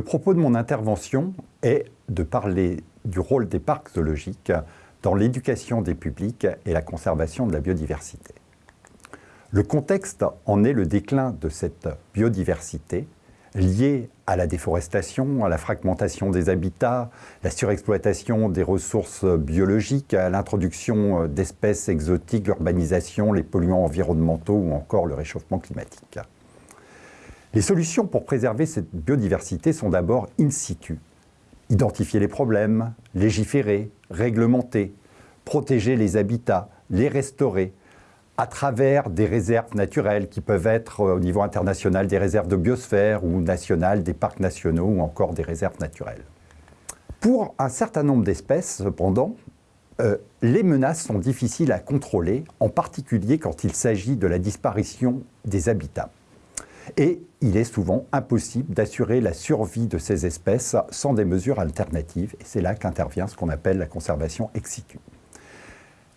Le propos de mon intervention est de parler du rôle des parcs zoologiques dans l'éducation des publics et la conservation de la biodiversité. Le contexte en est le déclin de cette biodiversité liée à la déforestation, à la fragmentation des habitats, la surexploitation des ressources biologiques, à l'introduction d'espèces exotiques, l'urbanisation, les polluants environnementaux ou encore le réchauffement climatique. Les solutions pour préserver cette biodiversité sont d'abord in situ. Identifier les problèmes, légiférer, réglementer, protéger les habitats, les restaurer, à travers des réserves naturelles qui peuvent être euh, au niveau international des réserves de biosphère ou nationales, des parcs nationaux ou encore des réserves naturelles. Pour un certain nombre d'espèces, cependant, euh, les menaces sont difficiles à contrôler, en particulier quand il s'agit de la disparition des habitats. Et il est souvent impossible d'assurer la survie de ces espèces sans des mesures alternatives. Et c'est là qu'intervient ce qu'on appelle la conservation ex situ.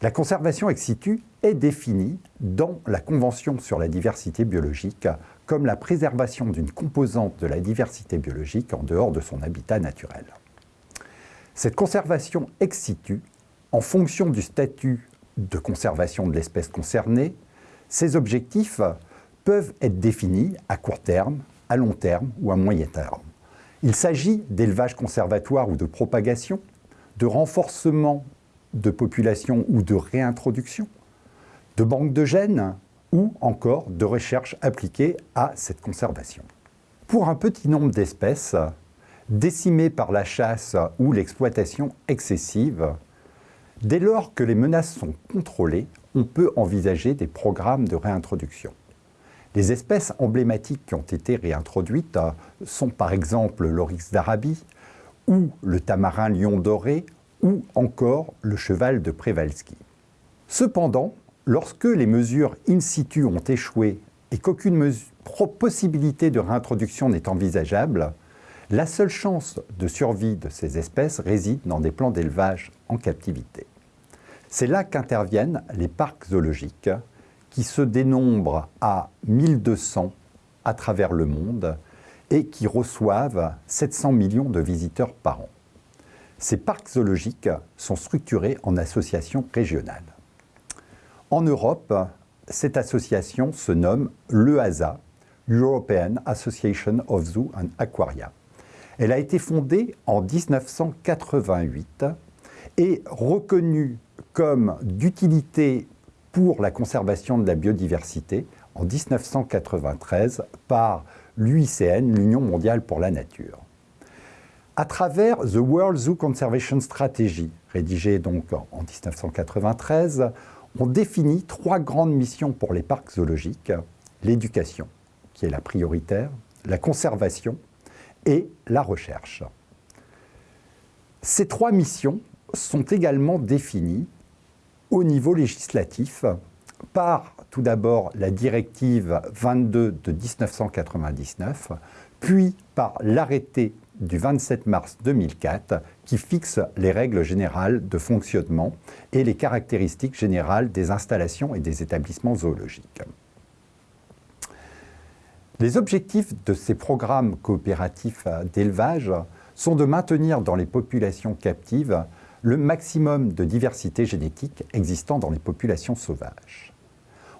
La conservation ex situ est définie dans la Convention sur la diversité biologique comme la préservation d'une composante de la diversité biologique en dehors de son habitat naturel. Cette conservation ex situ, en fonction du statut de conservation de l'espèce concernée, ces objectifs peuvent être définis à court terme, à long terme ou à moyen terme. Il s'agit d'élevage conservatoire ou de propagation, de renforcement de population ou de réintroduction, de banque de gènes ou encore de recherche appliquée à cette conservation. Pour un petit nombre d'espèces, décimées par la chasse ou l'exploitation excessive, dès lors que les menaces sont contrôlées, on peut envisager des programmes de réintroduction. Les espèces emblématiques qui ont été réintroduites sont par exemple l'oryx d'Arabie ou le tamarin lion doré ou encore le cheval de Przewalski. Cependant, lorsque les mesures in situ ont échoué et qu'aucune possibilité de réintroduction n'est envisageable, la seule chance de survie de ces espèces réside dans des plans d'élevage en captivité. C'est là qu'interviennent les parcs zoologiques, qui se dénombrent à 1200 à travers le monde et qui reçoivent 700 millions de visiteurs par an. Ces parcs zoologiques sont structurés en associations régionales. En Europe, cette association se nomme l'EASA, European Association of Zoo and Aquaria. Elle a été fondée en 1988 et reconnue comme d'utilité pour la conservation de la biodiversité en 1993 par l'UICN, l'Union mondiale pour la nature à travers The World Zoo Conservation Strategy, rédigée donc en 1993, on définit trois grandes missions pour les parcs zoologiques, l'éducation, qui est la prioritaire, la conservation et la recherche. Ces trois missions sont également définies au niveau législatif par tout d'abord la directive 22 de 1999, puis par l'arrêté du 27 mars 2004 qui fixe les règles générales de fonctionnement et les caractéristiques générales des installations et des établissements zoologiques. Les objectifs de ces programmes coopératifs d'élevage sont de maintenir dans les populations captives le maximum de diversité génétique existant dans les populations sauvages.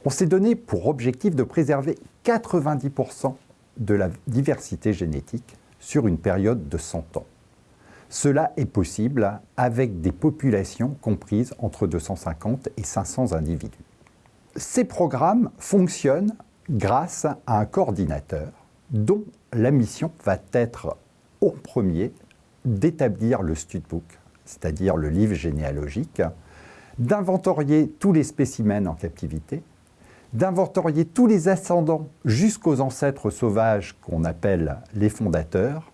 On s'est donné pour objectif de préserver 90% de la diversité génétique sur une période de 100 ans. Cela est possible avec des populations comprises entre 250 et 500 individus. Ces programmes fonctionnent grâce à un coordinateur dont la mission va être au premier d'établir le studbook, c'est-à-dire le livre généalogique, d'inventorier tous les spécimens en captivité, d'inventorier tous les ascendants jusqu'aux ancêtres sauvages qu'on appelle les fondateurs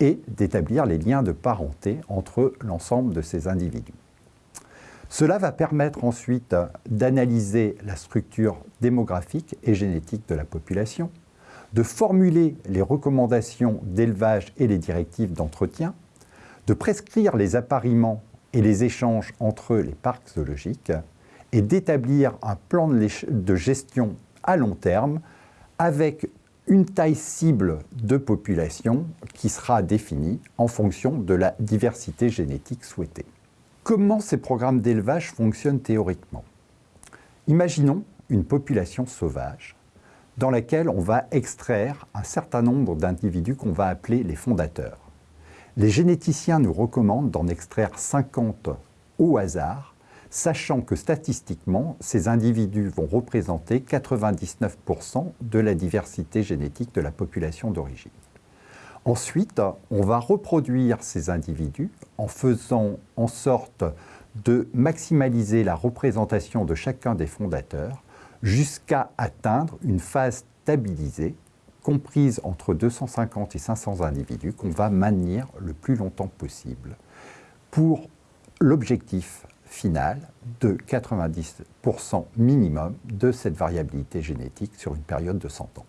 et d'établir les liens de parenté entre l'ensemble de ces individus. Cela va permettre ensuite d'analyser la structure démographique et génétique de la population, de formuler les recommandations d'élevage et les directives d'entretien, de prescrire les appariements et les échanges entre les parcs zoologiques et d'établir un plan de gestion à long terme avec une taille cible de population qui sera définie en fonction de la diversité génétique souhaitée. Comment ces programmes d'élevage fonctionnent théoriquement? Imaginons une population sauvage dans laquelle on va extraire un certain nombre d'individus qu'on va appeler les fondateurs. Les généticiens nous recommandent d'en extraire 50 au hasard, sachant que statistiquement, ces individus vont représenter 99% de la diversité génétique de la population d'origine. Ensuite, on va reproduire ces individus en faisant en sorte de maximaliser la représentation de chacun des fondateurs jusqu'à atteindre une phase stabilisée comprise entre 250 et 500 individus qu'on va maintenir le plus longtemps possible pour l'objectif final de 90% minimum de cette variabilité génétique sur une période de 100 ans.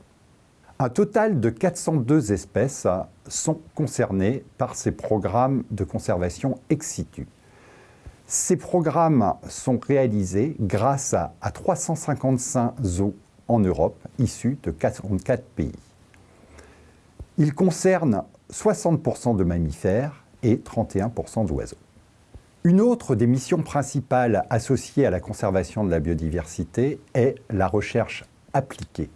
Un total de 402 espèces sont concernées par ces programmes de conservation ex situ. Ces programmes sont réalisés grâce à, 355 zoos en Europe, issus de 44 pays. Ils concernent 60% de mammifères et 31% d'oiseaux. Une autre des missions principales associées à la conservation de la biodiversité est la recherche appliquée.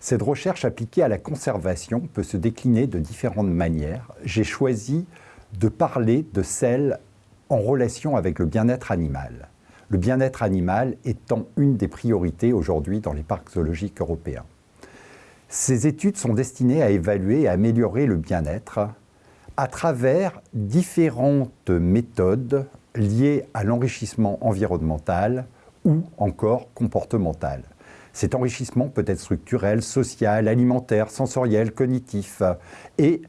Cette recherche appliquée à la conservation peut se décliner de différentes manières. J'ai choisi de parler de celle en relation avec le bien-être animal. Le bien-être animal étant une des priorités aujourd'hui dans les parcs zoologiques européens. Ces études sont destinées à évaluer et améliorer le bien-être à travers différentes méthodes liées à l'enrichissement environnemental ou encore comportemental. Cet enrichissement peut être structurel, social, alimentaire, sensoriel, cognitif et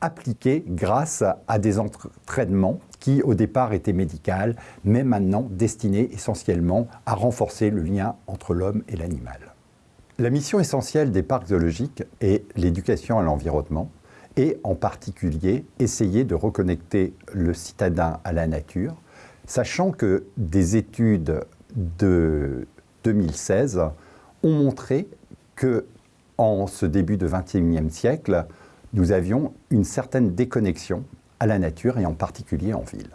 appliqué grâce à des entraînements qui au départ étaient médicaux, mais maintenant destinés essentiellement à renforcer le lien entre l'homme et l'animal. La mission essentielle des parcs zoologiques est l'éducation à l'environnement et en particulier essayer de reconnecter le citadin à la nature, sachant que des études de 2016 ont montré que en ce début de XXIe siècle, nous avions une certaine déconnexion à la nature et en particulier en ville.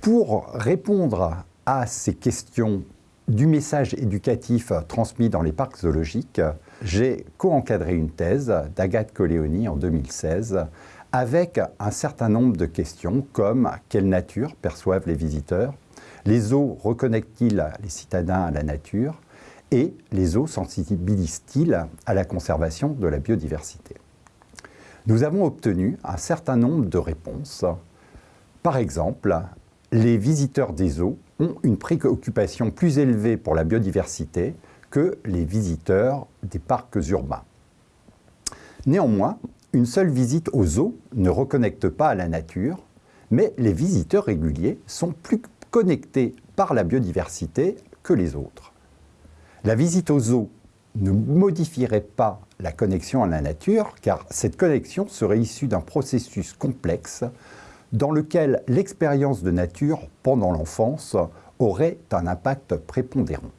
Pour répondre à ces questions du message éducatif transmis dans les parcs zoologiques, j'ai co-encadré une thèse d'Agathe Coléoni en 2016 avec un certain nombre de questions comme quelle nature perçoivent les visiteurs, les zoos reconnectent-ils les citadins à la nature, et les eaux sensibilisent-ils à la conservation de la biodiversité? Nous avons obtenu un certain nombre de réponses. Par exemple, les visiteurs des eaux ont une préoccupation plus élevée pour la biodiversité que les visiteurs des parcs urbains. Néanmoins, une seule visite aux eaux ne reconnecte pas à la nature, mais les visiteurs réguliers sont plus connectés par la biodiversité que les autres. La visite aux eaux ne modifierait pas la connexion à la nature, car cette connexion serait issue d'un processus complexe dans lequel l'expérience de nature pendant l'enfance aurait un impact prépondérant.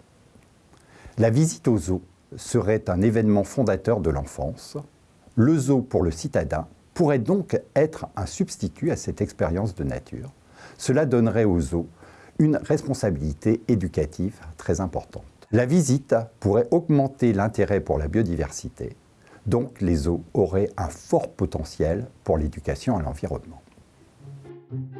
La visite aux zoos serait un événement fondateur de l'enfance. Le zoo pour le citadin pourrait donc être un substitut à cette expérience de nature. Cela donnerait aux zoos une responsabilité éducative très importante. La visite pourrait augmenter l'intérêt pour la biodiversité, donc les eaux auraient un fort potentiel pour l'éducation à l'environnement. thank you